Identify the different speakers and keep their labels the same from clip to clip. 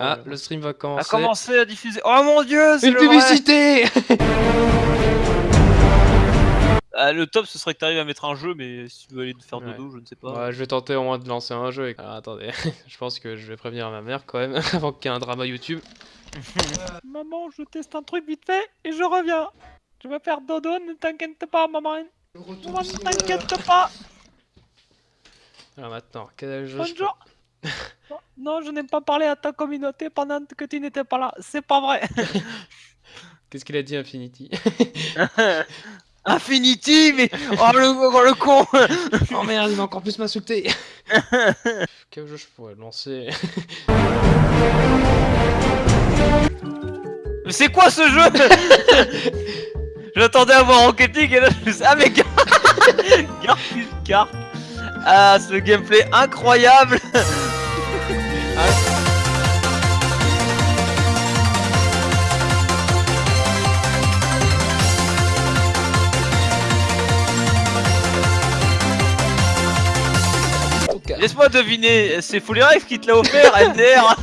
Speaker 1: Ah, le stream va
Speaker 2: A
Speaker 1: commencer.
Speaker 2: commencé à diffuser. Oh mon dieu, c'est
Speaker 1: Une
Speaker 2: le vrai.
Speaker 1: publicité
Speaker 2: Ah, Le top, ce serait que t'arrives à mettre un jeu, mais si tu veux aller te faire
Speaker 1: Ouais.
Speaker 2: dodo, je ne sais pas.
Speaker 1: Ouais, je vais tenter au moins de lancer un jeu. Alors, attendez, je pense que je vais prévenir ma mère quand même, avant qu'il y ait un drama YouTube.
Speaker 2: Maman, je teste un truc vite fait et je reviens. Je vais faire dodo, ne t'inquiète pas, maman. Maman, ne t'inquiète pas.
Speaker 1: Alors maintenant, quel jeu je
Speaker 2: Bonjour. Non, Non, je n'ai pas parlé à ta communauté pendant que tu n'étais pas là. C'est pas vrai.
Speaker 1: Qu'est-ce qu'il a dit Infinity?
Speaker 2: Infinity, mais oh le, oh, le con.
Speaker 1: Oh merde, il va encore plus m'insulter Quel jeu je pourrais lancer?
Speaker 2: Mais c'est quoi ce jeu? J'attendais à voir Rocket League et là je me suis ah mais Gar- Garfield Kart Ah ce gameplay incroyable 哎。Laisse-moi deviner, c'est Fully Rex qui te l'a offert, MDR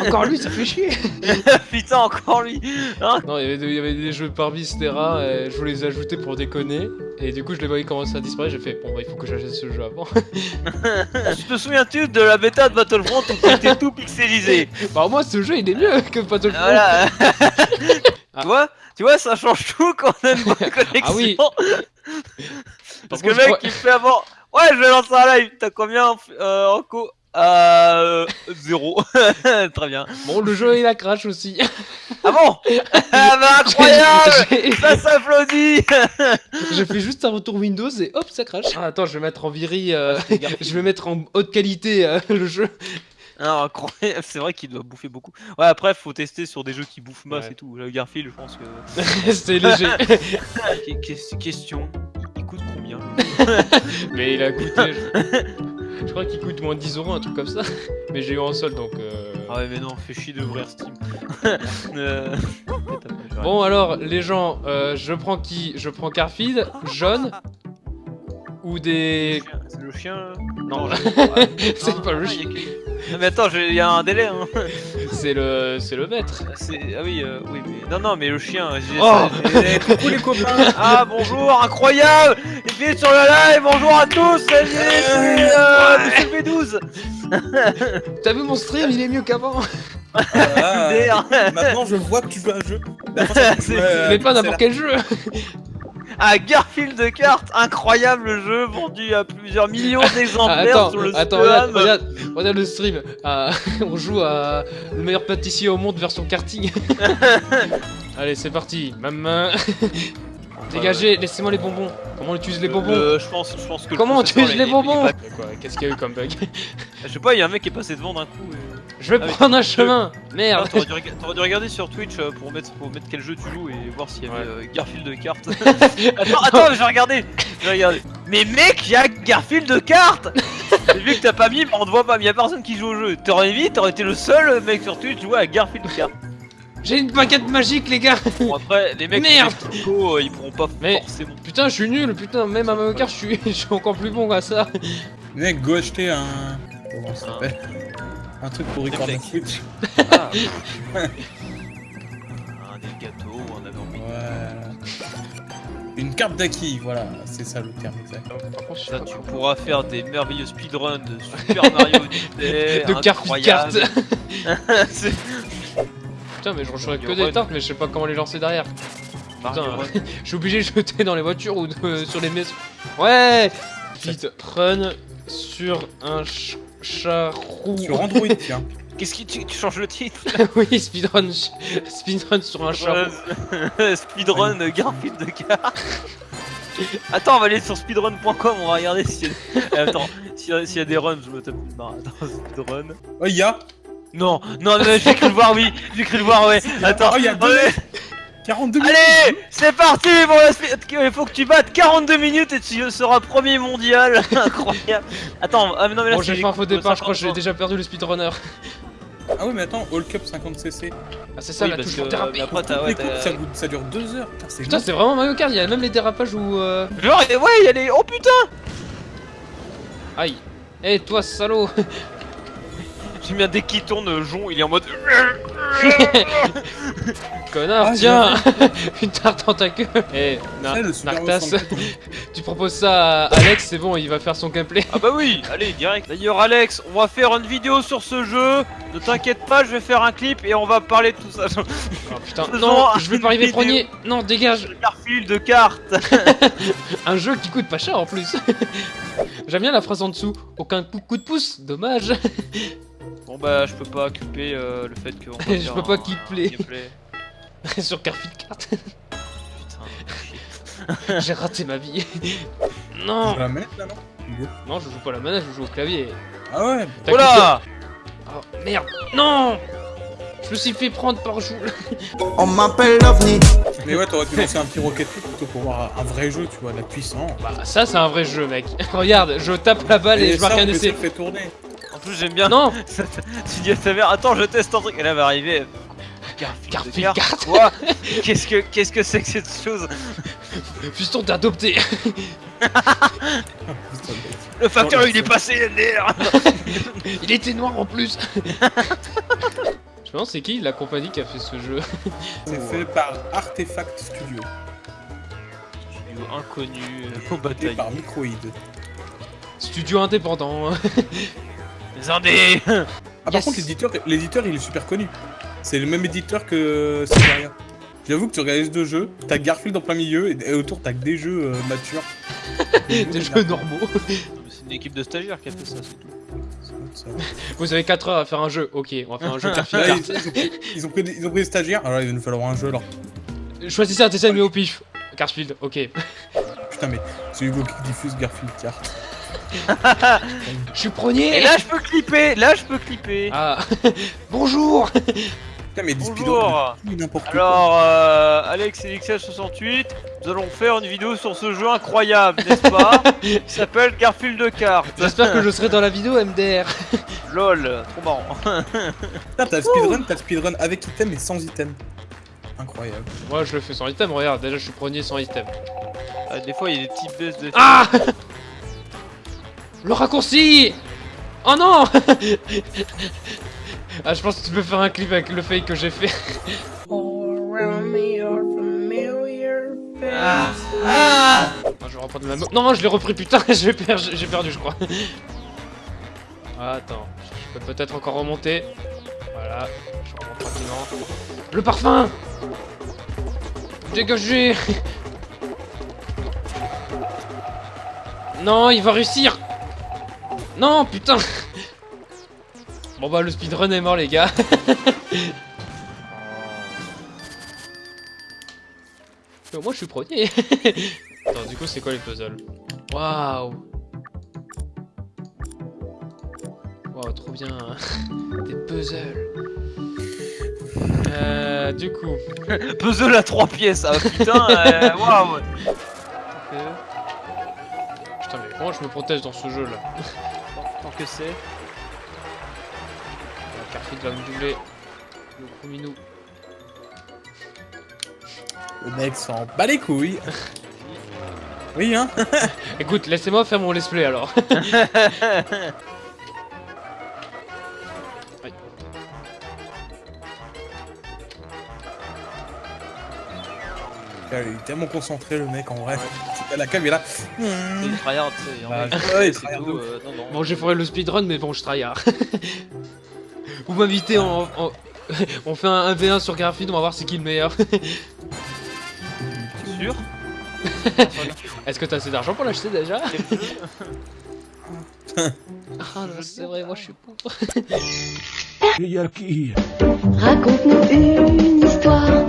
Speaker 1: Encore lui, ça fait chier
Speaker 2: Putain encore lui Hein
Speaker 1: Non, il y, avait des, il y avait des jeux par etc. et je voulais les ajouter pour déconner. Et du coup, je les voyais commencer à disparaître. J'ai fait, bon, bah, il faut que j'achète ce jeu avant.
Speaker 2: Tu te souviens-tu de la bêta de Battlefront où c'était tout pixelisé?
Speaker 1: Bah, au moins, ce jeu, il est mieux que Battlefront.
Speaker 2: Voilà
Speaker 1: Ah.
Speaker 2: Tu vois Tu vois, ça change tout quand on a une bonne connexion
Speaker 1: Ah oui.
Speaker 2: Parce
Speaker 1: Par
Speaker 2: que le
Speaker 1: contre,
Speaker 2: mec
Speaker 1: crois-
Speaker 2: il fait avant Ouais je vais lancer un live T'as combien en, euh, en co Euh... Zéro Très bien
Speaker 1: Bon, le jeu, il a crash aussi.
Speaker 2: Ah bon? Ah bah incroyable Ça s'applaudit
Speaker 1: J'ai fait juste un retour Windows et hop, ça crash. Ah, attends, je vais mettre en viril. euh, je vais mettre en haute qualité euh, le jeu.
Speaker 2: Ah, incroyable, c'est vrai qu'il doit bouffer beaucoup. Ouais, après, faut tester sur des jeux qui bouffent masse
Speaker 1: Ouais.
Speaker 2: et tout. Le Garfield, je pense que.
Speaker 1: C'était léger.
Speaker 2: Que- que- Question coûte combien
Speaker 1: Mais il a coûté. Je, je crois qu'il coûte moins de 10 euros, un truc comme ça. Mais j'ai eu en solde donc. euh,
Speaker 2: Ah ouais, mais non, fais chier d'ouvrir Steam. Euh,
Speaker 1: Bon, alors, les gens, euh, je prends qui? Je prends Garfield, jaune. Ou des.
Speaker 2: C'est le chien là?
Speaker 1: Non, c'est pas le
Speaker 2: ah,
Speaker 1: chien.
Speaker 2: y a que- Non, mais attends, il y a un délai. Hein.
Speaker 1: C'est le, c'est le maître.
Speaker 2: C'est- Ah oui, euh, oui, mais. Non, non, mais le chien. j'ai-
Speaker 1: Oh
Speaker 2: j'ai- Coucou les copains Ah bonjour, incroyable Et puis sur le live, bonjour à tous Salut, c'est euh, Monsieur B12
Speaker 1: T'as vu mon stream Il est mieux qu'avant.
Speaker 3: Ah, maintenant je vois que tu joues à un jeu. Euh,
Speaker 1: Mais pas n'importe quel jeu.
Speaker 2: Ah, Garfield de cartes, incroyable jeu, vendu à plusieurs millions d'exemplaires sur le
Speaker 1: attends, regarde, regarde, regarde le stream. Ah, on joue à le meilleur pâtissier au monde version karting. Allez, c'est parti. Ma main. Dégagez, laissez-moi les bonbons. Comment on utilise les bonbons
Speaker 2: Euh, je pense, je pense que
Speaker 1: Comment on utilise
Speaker 2: il-
Speaker 1: les bonbons Qu'est-ce qu'il y a eu comme bug
Speaker 2: Je sais pas, il y a un mec qui est passé devant d'un coup. Et...
Speaker 1: Je vais
Speaker 2: Ah
Speaker 1: prendre un chemin. Merde.
Speaker 2: T'aurais dû, regarder sur Twitch euh, pour mettre, pour mettre quel jeu tu joues et voir s'il y avait
Speaker 1: Ouais.
Speaker 2: euh, Garfield de cartes. attends, attends, je vais regarder. Je vais regarder. Mais mec, il y a Garfield de cartes. Vu que t'as pas mis, on te voit pas. Mais y a personne qui joue au jeu. T'aurais mis, t'aurais été le seul mec sur Twitch jouer à Garfield de cartes.
Speaker 1: J'ai une baguette magique, les gars.
Speaker 2: Bon après, les mecs
Speaker 1: Merde.
Speaker 2: qui font Pico, euh, ils pourront pas
Speaker 1: Mais-
Speaker 2: forcément.
Speaker 1: Putain, je suis nul. Putain, même à Mario Kart, je suis, je suis encore plus bon à ça.
Speaker 3: Mec, go acheter un. Comment ça
Speaker 2: Un-
Speaker 3: s'appelle? Un truc pour recorder
Speaker 2: Réflexe.
Speaker 3: Switch.
Speaker 2: Ah. un des gâteaux ou un.
Speaker 3: Ouais. Une carte d'acquis, voilà, c'est ça le terme exact.
Speaker 1: Par contre, je pas
Speaker 2: tu pourras faire des merveilleux speedruns de Super Mario Odyssey.
Speaker 1: De
Speaker 2: incroyable. C'est-
Speaker 1: Putain, mais je reçois que des tartes, mais je sais pas comment les lancer derrière. Putain, je suis obligé de jeter dans les voitures ou de- sur les maisons. Ouais Vite, run sur un ch- charroux.
Speaker 3: Sur Android, tiens.
Speaker 2: Qu'est-ce qui tu, tu changes le titre
Speaker 1: oui, speedrun, speedrun sur un charroux.
Speaker 2: Euh, Speedrun euh, Garfield de car. Attends, on va aller sur speedrun.com, on va regarder s'il y a... Eh, Attends, s'il y, a- s'il y a des runs, je me tape une barre. Attends, speedrun.
Speaker 3: Oh, il y a
Speaker 2: Non, non, non, j'ai cru le voir, oui, j'ai cru le voir, ouais. Attends,
Speaker 3: Oh, il y a deux
Speaker 2: allez,
Speaker 3: 42 minutes
Speaker 2: allez, c'est parti pour la speed- Il faut que tu battes 42 minutes et tu seras premier mondial. Incroyable. Attends, ah, mais non, mais là
Speaker 1: Bon, j'ai fait un faux départ, je crois que j'ai
Speaker 2: 50
Speaker 1: déjà perdu le speedrunner.
Speaker 3: Ah oui, mais attends, All Cup 50cc.
Speaker 1: Ah, c'est ça
Speaker 2: Oui,
Speaker 1: la touche pour déraper.
Speaker 2: mais après, t'as- ouais,
Speaker 3: ça, ça dure 2 heures. Putain, c'est
Speaker 1: Putain, c'est vraiment Mario Kart, il y a même les dérapages où. Euh...
Speaker 2: Genre, ouais, il y a les. Oh putain
Speaker 1: Aïe. Eh, toi, salaud
Speaker 2: J'aime bien dès qu'il tourne, euh, Jon, il est en mode.
Speaker 1: Connard,
Speaker 3: Ah,
Speaker 1: tiens Une tarte en ta queue Eh, Na-
Speaker 3: C'est le Super
Speaker 1: Nartas,
Speaker 3: Mario 64.
Speaker 1: tu proposes ça à Alex, c'est bon, il va faire son gameplay.
Speaker 2: Ah bah oui, allez, direct. D'ailleurs, Alex, on va faire une vidéo sur ce jeu. Ne t'inquiète pas, je vais faire un clip et on va parler de tout ça.
Speaker 1: Oh putain, non, je vais pas arriver premier Non, dégage
Speaker 2: Garfield de cartes.
Speaker 1: Un jeu qui coûte pas cher en plus J'aime bien la phrase en dessous, aucun coup de pouce, dommage
Speaker 2: Bon bah, je peux pas occuper euh, le fait qu'on va
Speaker 1: Je
Speaker 2: faire
Speaker 1: peux pas
Speaker 2: un
Speaker 1: kickplay
Speaker 2: gameplay.
Speaker 1: sur Garfield Kart,
Speaker 2: Putain,
Speaker 1: j'ai raté ma vie.
Speaker 3: Sur
Speaker 1: Non
Speaker 3: la manette là, non?
Speaker 1: Non, je joue pas à la manette, je joue au clavier.
Speaker 3: Ah ouais
Speaker 1: T'as
Speaker 2: Oh là
Speaker 1: Oh merde Non Je me suis fait prendre par Joule
Speaker 4: On m'appelle l'OVNI.
Speaker 3: Mais ouais, t'aurais dû lancer un petit Rocket League plutôt pour voir un vrai jeu, tu vois, de la puissance.
Speaker 1: Bah ça c'est un vrai jeu mec. Regarde, je tape la balle et, je
Speaker 3: ça,
Speaker 1: marque un
Speaker 3: on peut
Speaker 1: essai.
Speaker 3: fait tourner.
Speaker 2: Plus, j'aime bien.
Speaker 1: Non
Speaker 2: tu dis à ta mère, attends, je teste un truc. Elle va arriver. Garfield,
Speaker 1: Garfield
Speaker 2: Quoi? Qu'est-ce que qu'est-ce que c'est que cette chose?
Speaker 1: Fiston t'es adopté
Speaker 2: Le facteur il est passé NDR
Speaker 1: Il était noir en plus Je me demande c'est qui la compagnie qui a fait ce jeu?
Speaker 3: C'est fait par Artefact Studio
Speaker 2: Studio inconnu euh, au bataille.
Speaker 3: par Microïd.
Speaker 1: Studio indépendant.
Speaker 2: Les indés
Speaker 3: Ah, par
Speaker 1: Yes.
Speaker 3: contre, l'éditeur, l'éditeur, il est super connu. C'est le même éditeur que Siberia. J'avoue que tu regardes les deux jeux, t'as Garfield en plein milieu et, autour t'as que des jeux euh, matures.
Speaker 1: Des jeux normaux.
Speaker 2: C'est une équipe de stagiaires qui a fait ça, c'est tout.
Speaker 3: Ça.
Speaker 1: Vous avez 4 heures à faire un jeu. Ok, on va faire un jeu Garfield
Speaker 3: Là,
Speaker 1: Kart.
Speaker 3: ils, ils ont pris, ils ont pris des, ils ont pris des stagiaires, alors il va nous falloir un jeu alors.
Speaker 1: Choisissez un dessin animé au pif. Garfield, ok.
Speaker 3: Putain, mais c'est Hugo qui diffuse Garfield Kart.
Speaker 1: Je suis premier
Speaker 2: Et là je peux clipper Là je peux clipper
Speaker 1: Ah Bonjour
Speaker 3: Putain, mais
Speaker 2: Bonjour.
Speaker 3: n'importe.
Speaker 2: Alors, euh, Alex et XL68, nous allons faire une vidéo sur ce jeu incroyable, n'est-ce pas Qui s'appelle Garfield de cartes.
Speaker 1: J'espère que je serai dans la vidéo MDR.
Speaker 2: LOL, trop marrant.
Speaker 3: Putain, t'as le speedrun, t'as le speedrun avec item et sans item. Incroyable.
Speaker 1: Moi je le fais sans item, regarde, déjà je suis premier sans item.
Speaker 2: Ah, des fois il y a des petites baisses de...
Speaker 1: Ah Le raccourci Oh non Ah je pense que tu peux faire un clip avec le fake que j'ai fait.
Speaker 2: Ah, ah
Speaker 1: Ah, je vais reprendre ma mo- Non, je l'ai repris, putain, j'ai perdu, j'ai perdu, je crois. Attends, je peux peut-être encore remonter. Voilà, je remonte tranquillement. Le parfum Dégagez Non, il va réussir Non, putain. Bon bah, le speedrun est mort, les gars. Mais au moins, je suis premier. Attends, du coup, c'est quoi les puzzles? Waouh. Waouh, trop bien Des puzzles. Euh, du coup...
Speaker 2: Puzzle à 3 pièces, ah putain, euh, waouh.
Speaker 1: Putain, mais comment je me protège dans ce jeu-là
Speaker 2: Que c'est...
Speaker 1: La Carfid va me doubler. Le gros minou.
Speaker 3: Le mec s'en bat les couilles. Oui, hein
Speaker 1: Écoute, laissez-moi faire mon let's play, alors.
Speaker 3: Il est tellement concentré, le mec, en vrai. La cam est là.
Speaker 2: C'est une tryhard, tu
Speaker 3: Bah, ouais,
Speaker 2: euh.
Speaker 1: Bon, j'ai foiré le speedrun, mais bon, je tryhard. Vous m'invitez en, en- On fait un 1v1 sur Garfield, on va voir c'est qui le meilleur.
Speaker 2: sûr
Speaker 1: Est-ce que t'as assez d'argent pour l'acheter déjà Ah non, c'est vrai, moi je suis pauvre.
Speaker 5: Raconte-nous une histoire.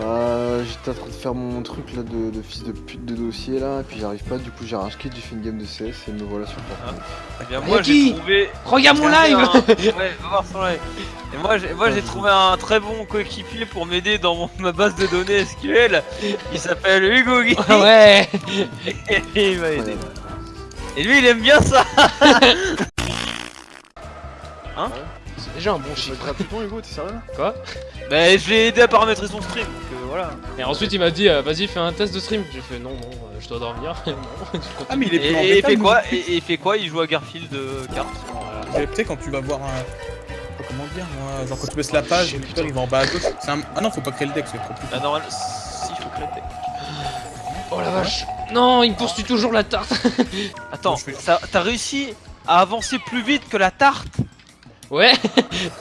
Speaker 6: Bah, j'étais en train de faire mon truc là de, de fils de pute de dossier là, et puis j'arrive pas, du coup j'ai un skit, j'ai fait une game de CS et me voilà sur Fortnite.
Speaker 2: Eh bien, moi j'ai trouvé...
Speaker 1: Regarde mon live
Speaker 2: un- Ouais, va voir son live. Et moi, j'ai, moi, j'ai trouvé un très bon coéquipier pour m'aider dans mon- ma base de données SQL. Il s'appelle Hugo Guy.
Speaker 1: Ah ouais
Speaker 2: Et il m'a aidé. Et lui, il aime bien ça.
Speaker 1: C'est déjà un bon chiffre.
Speaker 6: Hugo, t'es sérieux?
Speaker 1: Quoi?
Speaker 2: Bah je l'ai aidé à paramétrer son stream, donc euh, voilà.
Speaker 1: Et ensuite il m'a dit euh, vas-y fais un test de stream. J'ai fait non non euh, je dois dormir. non. je.
Speaker 3: Ah, mais il est plus en
Speaker 2: Et, il fait
Speaker 3: le
Speaker 2: quoi? Et, et il fait quoi? Il joue à Garfield euh, cartes.
Speaker 3: Mais Tu sais, quand tu vas voir un. Comment dire, moi Genre, quand tu baisses la page, le
Speaker 1: putain.
Speaker 3: il va en bas à gauche. Un... Ah non, faut pas créer le deck, c'est trop plus.
Speaker 2: Ah normal, si faut que la tech.
Speaker 1: Oh la vache. Non il me poursuit toujours la tarte.
Speaker 2: Attends, t'as réussi à avancer plus vite que la tarte?
Speaker 1: Ouais.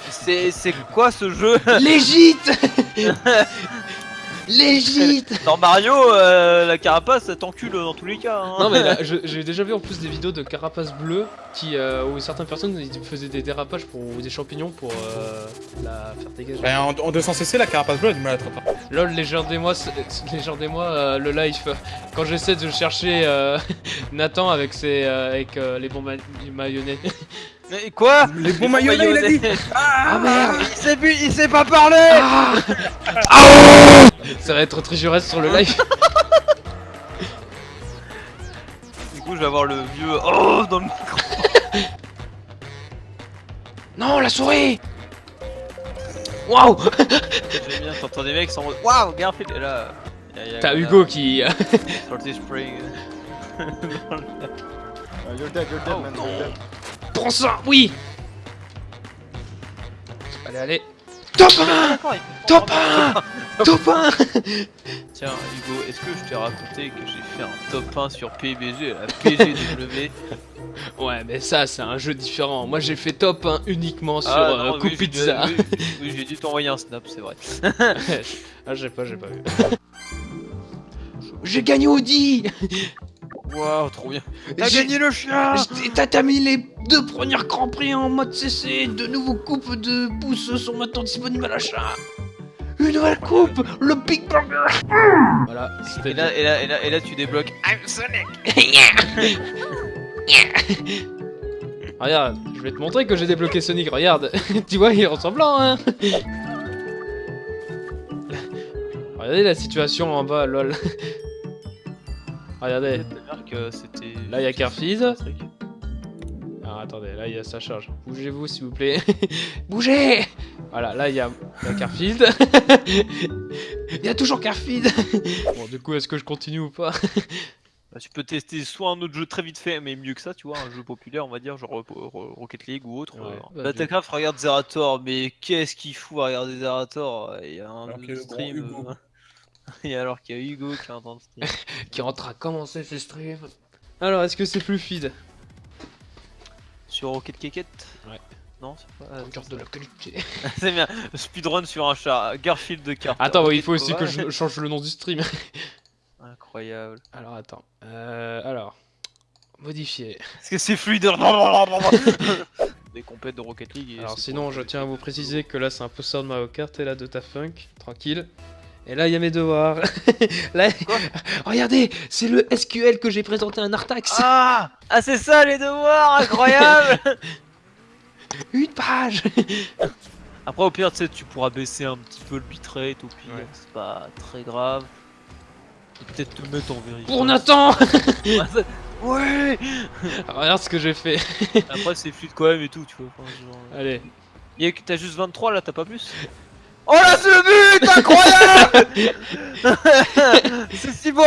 Speaker 2: C'est c'est quoi ce jeu
Speaker 1: Légite. Légite.
Speaker 2: Dans Mario, euh, la carapace ça t'encule dans tous les cas. hein.
Speaker 1: Non mais j'ai déjà vu en plus des vidéos de carapaces bleues qui euh, où certaines personnes ils faisaient des dérapages pour ou des champignons pour euh, la faire dégager.
Speaker 3: Bah, en, en 200cc, la carapace bleue a du mal à attraper.
Speaker 1: Lol légerdez-moi euh, le life quand j'essaie de chercher euh, Nathan avec ses euh, avec euh, les bons ma mayonnaise.
Speaker 2: Mais quoi
Speaker 3: Les bons mayonnais, il a dit
Speaker 1: Ah merde
Speaker 2: Il sait, plus- il sait pas parler
Speaker 1: Ah Ah Ça va être très jureste sur le live.
Speaker 2: Du coup je vais avoir le vieux oh dans le micro.
Speaker 1: Non la souris Waouh
Speaker 2: J'aime bien, t'entends des mecs mode Waouh, Garfield Et là.
Speaker 1: T'as Hugo qui
Speaker 2: Salty Spring.
Speaker 6: Ah, You're dead, you're dead,
Speaker 2: Oh,
Speaker 6: man,
Speaker 2: non.
Speaker 6: you're dead.
Speaker 1: Prends ça Oui Allez allez Top 1
Speaker 2: D'accord, il fait
Speaker 1: Top
Speaker 2: fort.
Speaker 1: 1 Top 1
Speaker 2: Tiens, Hugo, est-ce que je t'ai raconté que j'ai fait un top 1 sur PUBG, la PGW
Speaker 1: Ouais mais ça c'est un jeu différent. Moi j'ai fait top 1 uniquement sur
Speaker 2: Ah,
Speaker 1: euh,
Speaker 2: non,
Speaker 1: Coup
Speaker 2: oui, j'ai dû-
Speaker 1: Pizza.
Speaker 2: Oui, oui, j'ai dû t'envoyer un snap, c'est vrai.
Speaker 1: ah j'ai pas j'ai pas vu. J'ai gagné Audi
Speaker 2: Waouh, trop bien. T'as
Speaker 1: J'ai-
Speaker 2: gagné le chien
Speaker 1: T'as t'as mis les deux premiers Grands Prix en mode CC, de nouveaux coupes de pouces sont maintenant disponibles à l'achat. Une nouvelle coupe, le Big Burger. Voilà,
Speaker 2: et là, et, là, et, là, et là, tu débloques I'm Sonic
Speaker 1: Regarde, je vais te montrer que j'ai débloqué Sonic, regarde. tu vois, il est ressemblant, hein. Regardez la situation en bas, lol. Regardez,
Speaker 2: C'était.
Speaker 1: Là, il y a
Speaker 2: truc.
Speaker 1: Alors attendez, là il y a sa charge. Bougez-vous s'il vous plaît. Bougez Voilà, là il y a, a Carfield. Il y a toujours Carfield. bon, du coup, est-ce que je continue ou pas?
Speaker 2: Bah, tu peux tester soit un autre jeu très vite fait, mais mieux que ça, tu vois, un jeu populaire, on va dire, genre euh, Ro- Rocket League ou autre.
Speaker 1: Ouais,
Speaker 2: euh.
Speaker 1: bah,
Speaker 2: Battlecraft, regarde Zerator, mais qu'est-ce qu'il fout à regarder Zerator? Il y a un
Speaker 3: Alors
Speaker 2: stream.
Speaker 3: Hugo.
Speaker 2: Et alors qu'il y a Hugo qui est en train de stream.
Speaker 1: Qui rentre à commencer ses streams. Alors, est-ce que c'est plus feed
Speaker 2: Sur Rocket Keket?
Speaker 1: Ouais.
Speaker 2: Non, c'est pas.
Speaker 1: Regarde de la qualité.
Speaker 2: c'est bien. Speedrun sur un chat. Garfield de carte.
Speaker 1: Attends, ouais, il faut aussi que je change le nom du stream.
Speaker 2: Incroyable.
Speaker 1: Alors, attends. Euh, alors. Modifier.
Speaker 2: Est-ce que c'est fluide? Des compètes de Rocket League. et
Speaker 1: Alors sinon, je tiens à vous préciser que là, c'est un poster de Mario Kart et là, de ta funk. Tranquille. Et là, il y a mes devoirs. là, regardez, c'est le SQL que j'ai présenté à un Artax.
Speaker 2: Ah Ah, c'est ça les devoirs Incroyable
Speaker 1: Une page.
Speaker 2: Après, au pire, tu sais, tu pourras baisser un petit peu le bitrate, au pire,
Speaker 1: Ouais.
Speaker 2: c'est pas très grave. Et peut-être te mettre en vérité.
Speaker 1: Pour Nathan
Speaker 2: Ouais
Speaker 1: Regarde ce que j'ai fait.
Speaker 2: Après, c'est fluide quand même et tout, tu vois. enfin, genre, euh.
Speaker 1: Allez.
Speaker 2: T'as juste 23 là, t'as pas plus Oh là, c'est le but Incroyable C'est si beau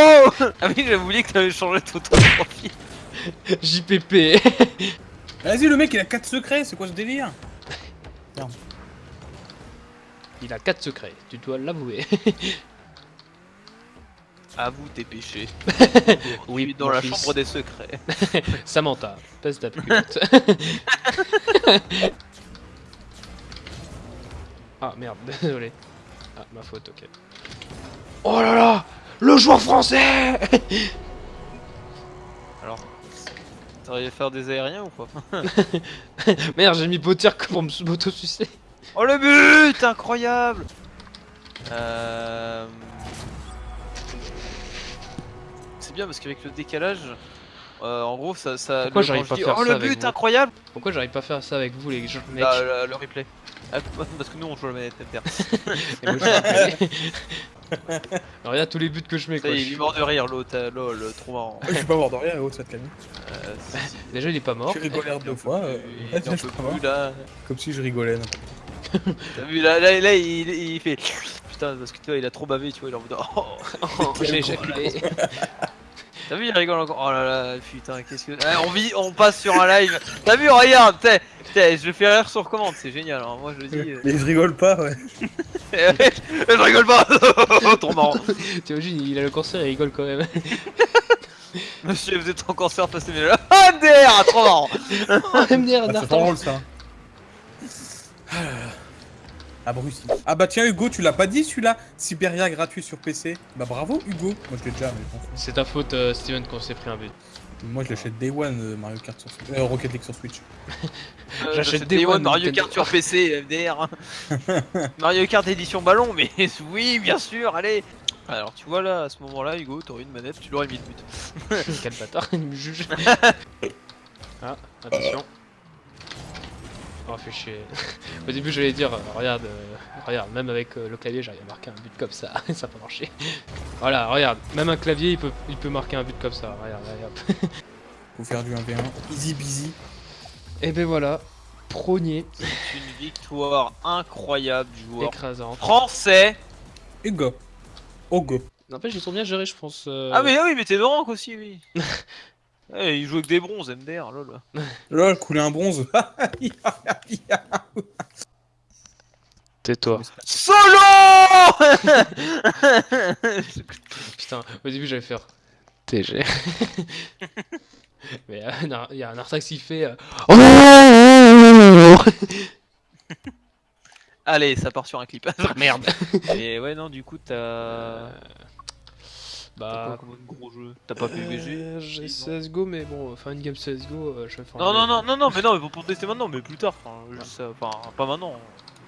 Speaker 2: Ah oui, j'avais oublié que t'avais changé ton ton profil.
Speaker 1: JPP.
Speaker 3: Vas-y, le mec, il a 4 secrets, c'est quoi ce délire
Speaker 1: Il a 4 secrets, tu dois l'avouer.
Speaker 2: Avoue tes péchés.
Speaker 1: Oui,
Speaker 2: Oui, dans la
Speaker 1: fils.
Speaker 2: chambre des secrets.
Speaker 1: Samantha, pèse ta culotte. Ah merde, désolé. Ah, ma faute, ok. Oh là là Le joueur français
Speaker 2: Alors, t'arrives à faire des aériens ou quoi
Speaker 1: Merde, j'ai mis Potter pour me- m'auto-sucer.
Speaker 2: Oh le but Incroyable Euh... C'est bien parce qu'avec le décalage, euh, en gros ça... ça
Speaker 1: Pourquoi
Speaker 2: le-
Speaker 1: j'arrive pas à
Speaker 2: dis,
Speaker 1: faire
Speaker 2: Oh
Speaker 1: ça
Speaker 2: le
Speaker 1: avec
Speaker 2: but
Speaker 1: vous
Speaker 2: incroyable
Speaker 1: Pourquoi j'arrive pas à faire ça avec vous, les gens
Speaker 2: Bah, le, le replay. Ah, parce que nous on joue à la manette.
Speaker 1: Et moi, je Alors, regarde tous les buts que je mets quoi.
Speaker 2: il est mort de rire l'autre, euh, lol, trop marrant.
Speaker 3: Je suis pas mort de rien, oh, ça te calme.
Speaker 2: Euh,
Speaker 1: Déjà, il est pas mort.
Speaker 3: J'ai rigolé deux fois. euh, je
Speaker 2: là.
Speaker 3: Comme si je rigolais.
Speaker 2: T'as vu là, là, là il, il fait putain parce que tu vois il a trop bavé tu vois il est en mode oh.
Speaker 1: Oh, j'ai éjaculé.
Speaker 2: T'as vu il rigole encore. Oh là là putain qu'est-ce que Ah, on vit on passe sur un live. T'as vu regarde t'es t'es, je le fais rire sur commande c'est génial alors moi je le dis euh,
Speaker 3: Mais je rigole pas, ouais.
Speaker 2: je rigole pas. Trop marrant.
Speaker 1: T'imagines, il a le cancer et il rigole quand même.
Speaker 2: Monsieur vous êtes en cancer passez mes là Ah MDR trop marrant.
Speaker 1: MDR,
Speaker 3: Ah, c'est pas drôle ça. Ah là. Ah Bruce. Ah bah tiens Hugo, tu l'as pas dit celui-là Siberia gratuit sur PC. Bah bravo Hugo. Moi je l'ai déjà, mais fous.
Speaker 1: C'est ta faute, euh, Steven, qu'on s'est pris un but.
Speaker 3: Moi je l'achète Day One euh, Mario Kart sur Switch. Euh, Rocket League sur Switch.
Speaker 2: Euh,
Speaker 1: J'achète Day
Speaker 2: Day
Speaker 1: One
Speaker 2: Mario. Kart sur PC MDR Mario Kart édition ballon mais oui bien sûr allez alors tu vois là à ce moment là Hugo t'aurais une manette tu l'aurais mis de but
Speaker 1: Quel bâtard, il me juge. ah, attention. Oh, fait chier. Au début, j'allais dire, euh, regarde, euh, regarde, même avec euh, le clavier, j'arrive à marquer un but comme ça. ça a pas marché. Voilà, regarde, même un clavier, il peut, il peut marquer un but comme ça. Regarde, regarde.
Speaker 3: Faut faire du 1v1. Easy busy.
Speaker 1: Et ben voilà, prônier,
Speaker 2: C'est une victoire incroyable du joueur
Speaker 1: écrasante.
Speaker 2: français.
Speaker 3: Hugo. Hugo.
Speaker 1: N'empêche, ils sont bien gérés, je pense. euh,
Speaker 2: Ah mais ah oui mais t'es de rank aussi oui. Eh, il joue avec des bronzes MDR lol.
Speaker 3: Lol, couler un bronze.
Speaker 1: Tais-toi.
Speaker 2: Solo
Speaker 1: Putain, au début, j'allais faire TG. Mais euh, il y a un Artax qui fait. euh, Oh
Speaker 2: Allez ça part sur un clip.
Speaker 1: Merde.
Speaker 2: Et ouais non du coup t'as
Speaker 1: Euh, Bah.
Speaker 2: comme gros jeu T'as pas PVG
Speaker 1: euh, J'ai
Speaker 2: Si, non.
Speaker 1: CSGO, mais bon, enfin une game CSGO, euh, je vais faire
Speaker 2: Non non non non non mais non mais pour tester maintenant mais plus tard. Enfin pas maintenant.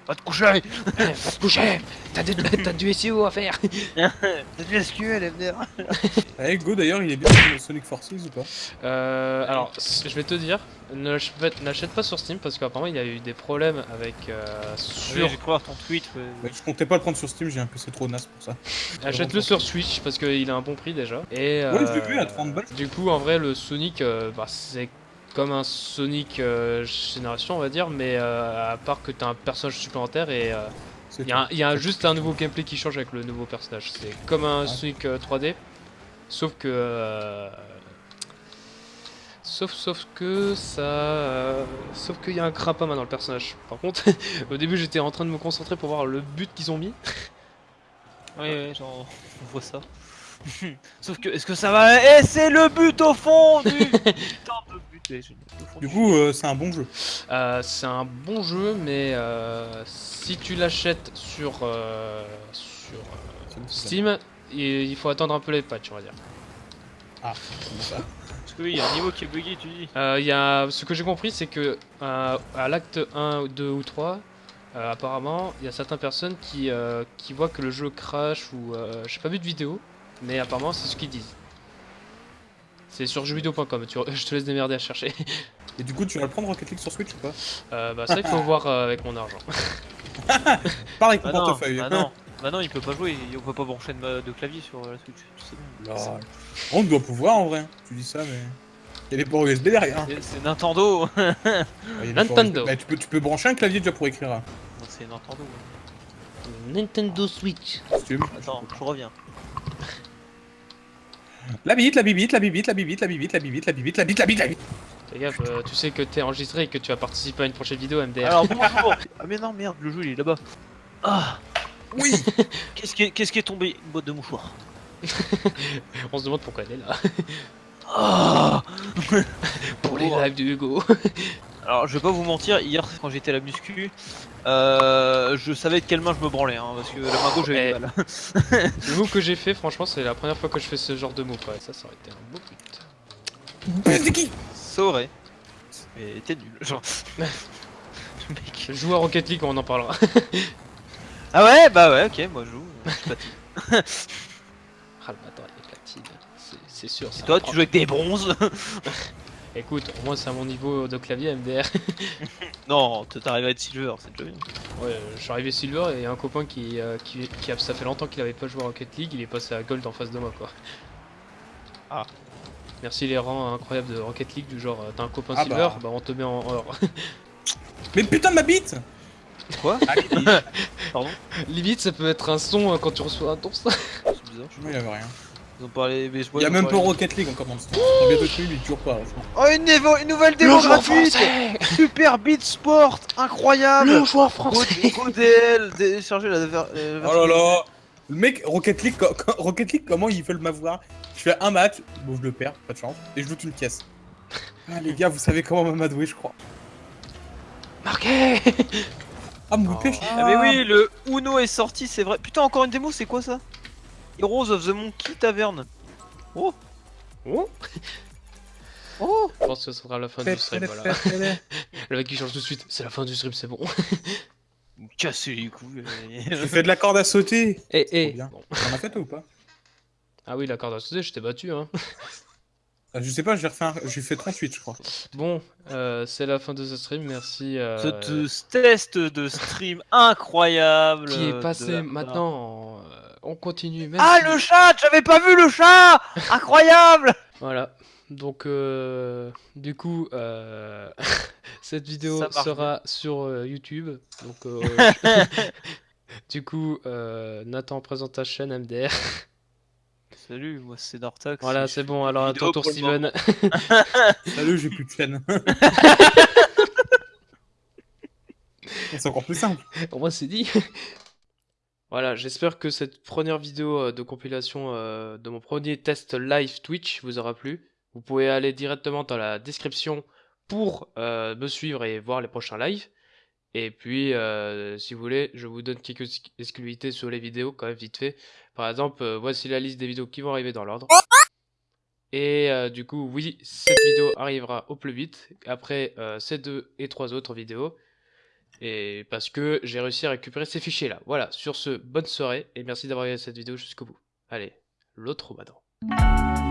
Speaker 2: Va te coucher
Speaker 1: Va te coucher T'as du, SEO à faire
Speaker 2: T'as du SQL MDR
Speaker 3: Eh, Hugo d'ailleurs, il est bien sur Sonic Forces ou pas?
Speaker 1: Euh, alors, je vais te dire, n'achète pas sur Steam parce qu'apparemment il y a eu des problèmes avec euh, sur.
Speaker 2: J'ai cru voir ton tweet. ouais.
Speaker 3: Ouais, Je comptais pas le prendre sur Steam, j'ai un PC trop naze pour ça.
Speaker 1: Achète-le sur Switch parce qu'il a un bon prix déjà. Et
Speaker 3: Ouais, je l'ai
Speaker 1: euh,
Speaker 3: vu à 30 balles.
Speaker 1: Du coup, en vrai, le Sonic, euh, bah, c'est comme un Sonic euh, génération, on va dire, mais euh, à part que t'as un personnage supplémentaire et euh, il y a, un- il y a un- juste un nouveau gameplay qui change avec le nouveau personnage. C'est comme un
Speaker 3: Ouais.
Speaker 1: Sonic euh, 3D, sauf que. euh, Sauf, sauf que ça. euh, sauf qu'il y a un crapama dans le personnage. Par contre, au début j'étais en train de me concentrer pour voir le but qu'ils ont mis.
Speaker 2: Ouais, genre, on voit ça. Sauf que, est-ce que ça va? Eh, c'est le but au fond du putain génial,
Speaker 3: Du coup, euh, c'est un bon jeu.
Speaker 1: Euh, c'est un bon jeu, mais euh, si tu l'achètes sur, euh, sur euh, Steam, il il faut attendre un peu les patchs, on va dire.
Speaker 3: Ah, comme ça.
Speaker 2: Parce que oui, il y a un niveau qui est bugué, tu dis.
Speaker 1: Euh, il y a, ce que j'ai compris, c'est que euh, à l'acte 1, 2 ou 3, euh, apparemment, il y a certaines personnes qui, euh, qui voient que le jeu crash ou. Euh, j'ai pas vu de vidéo, mais apparemment, c'est ce qu'ils disent. C'est sur jeuxvideo.com, je te laisse démerder à chercher.
Speaker 3: Et du coup, tu vas le prendre Rocket League sur Switch ou pas?
Speaker 1: Euh, bah, ça, il faut voir euh, avec mon argent.
Speaker 3: Pareil que
Speaker 2: Bah
Speaker 3: ton portefeuille.
Speaker 2: bah non, bah non, il peut pas jouer, on peut pas brancher de, clavier sur euh, la Switch. tu sais bien.
Speaker 3: Lol. On doit pouvoir en vrai. Tu dis ça, mais. Il y a des ports USB derrière.
Speaker 2: C'est- C'est Nintendo
Speaker 3: Ouais,
Speaker 1: Nintendo.
Speaker 3: Bah, tu, peux, tu peux brancher un clavier déjà pour écrire. hein,
Speaker 2: Non, C'est Nintendo. ouais.
Speaker 1: Nintendo Switch.
Speaker 2: Attends, je reviens.
Speaker 3: La bibite, la bibite, la bibite, la bibite, la bibite, la bibite, la bibite, la bite, la bite, la bite.
Speaker 1: Fais gaffe, euh, tu sais que t'es enregistré et que tu vas participer à une prochaine vidéo MDR.
Speaker 2: Alors bonjour Ah mais non, merde, le jeu il est là-bas. Ah
Speaker 3: Oui
Speaker 2: Qu'est-ce qui, est- qu'est-ce qui est tombé? Une boîte de mouchoirs.
Speaker 1: On se demande pourquoi elle est là.
Speaker 2: Ah
Speaker 1: Pour les lives de Hugo.
Speaker 2: Alors je vais pas vous mentir, hier quand j'étais à la muscu, euh, je savais de quelle main je me branlais, hein, parce que la main gauche j'avais
Speaker 1: Eh.
Speaker 2: du mal.
Speaker 1: Le move que j'ai fait, franchement, c'est la première fois que je fais ce genre de move. Ouais, ça, ça aurait été un beau but.
Speaker 3: Mais c'est qui
Speaker 2: Ça aurait. Mais t'es nul, genre. Mec.
Speaker 1: Joue à Rocket League, on en parlera.
Speaker 2: Ah ouais, bah ouais, ok, moi je joue. je suis pas type.
Speaker 1: Ah le bâtard, il est platine. C'est- C'est sûr.
Speaker 2: Et
Speaker 1: c'est
Speaker 2: toi tu joues avec des bronzes?
Speaker 1: Écoute, au moins c'est à mon niveau de clavier MDR.
Speaker 2: Non, t'arrives à être silver, c'est déjà bien.
Speaker 1: Ouais, euh, je suis arrivé silver et un copain qui, euh, qui, qui a, ça fait longtemps qu'il avait pas joué à Rocket League, il est passé à gold en face de moi quoi.
Speaker 2: Ah.
Speaker 1: Merci les rangs incroyables de Rocket League du genre euh, t'as un copain
Speaker 3: Ah
Speaker 1: silver,
Speaker 3: bah.
Speaker 1: bah. on te met en or.
Speaker 3: Mais putain de ma bite
Speaker 2: Quoi?
Speaker 3: Allez,
Speaker 2: Pardon?
Speaker 1: Limite ça peut être un son euh, quand tu reçois un tour ça.
Speaker 2: C'est bizarre.
Speaker 3: il y avait rien.
Speaker 2: Ils ont parlé. Mais je vois,
Speaker 3: Il y a même pas Rocket League encore stream. On tué, mais toujours pas. franchement.
Speaker 2: Oh, une, une nouvelle démo gratuite Super Beat Sport Incroyable
Speaker 1: Le joueur français
Speaker 2: la, ver- euh,
Speaker 3: Oh là là Le mec, Rocket League, Rocket League, comment ils veulent m'avoir Je fais un match, bon je le perds, pas de chance, et je loot une caisse. Ah les gars, vous savez comment m'amadouer, je crois.
Speaker 1: Marqué
Speaker 3: Ah, mon pêche
Speaker 2: Ah mais oui, le Uno est sorti, c'est vrai. Putain, encore une démo, c'est quoi ça? Heroes of the Monkey Tavern. Oh
Speaker 1: Oh
Speaker 2: Oh
Speaker 1: Je pense que ce sera la fin du stream, voilà. Le mec qui change tout de suite, c'est la fin du stream, c'est bon.
Speaker 2: Casser les couilles.
Speaker 3: Je fais de la corde à sauter
Speaker 1: Eh eh. Bon.
Speaker 3: T'en as fait toi ou pas?
Speaker 1: Ah oui, la corde à sauter, je t'ai battu hein.
Speaker 3: Ah, Je sais pas, j'ai refait un... j'ai fait 38 je crois.
Speaker 1: Bon, euh, c'est la fin de ce stream, merci. euh,
Speaker 2: Ce te- test de stream incroyable.
Speaker 1: qui est passé
Speaker 2: la-
Speaker 1: maintenant, en- euh, on continue. Même
Speaker 2: Ah
Speaker 1: si-
Speaker 2: le chat J'avais pas vu le chat Incroyable
Speaker 1: Voilà. Donc, euh, du coup, euh, cette vidéo
Speaker 2: Ça
Speaker 1: sera sur euh, YouTube. Donc, euh, du coup, euh, Nathan présente ta chaîne MDR.
Speaker 2: Salut, moi c'est Dartax.
Speaker 1: Voilà, c'est bon. Alors, à ton tour,
Speaker 2: pour.
Speaker 1: Steven.
Speaker 3: Salut, j'ai plus de chaîne. C'est encore plus simple.
Speaker 1: Au moins, c'est dit. Voilà, j'espère que cette première vidéo euh, de compilation euh, de mon premier test live Twitch vous aura plu. Vous pouvez aller directement dans la description pour euh, me suivre et voir les prochains lives. Et puis, si vous voulez, je vous donne quelques ex- exclusivités sur les vidéos, quand même vite fait. Par exemple, voici la liste des vidéos qui vont arriver dans l'ordre. Et du coup, oui, cette vidéo arrivera au plus vite, après ces deux et trois autres vidéos. Et parce que j'ai réussi à récupérer ces fichiers là. Voilà, sur ce, bonne soirée et merci d'avoir regardé cette vidéo jusqu'au bout. Allez, l'autre maintenant.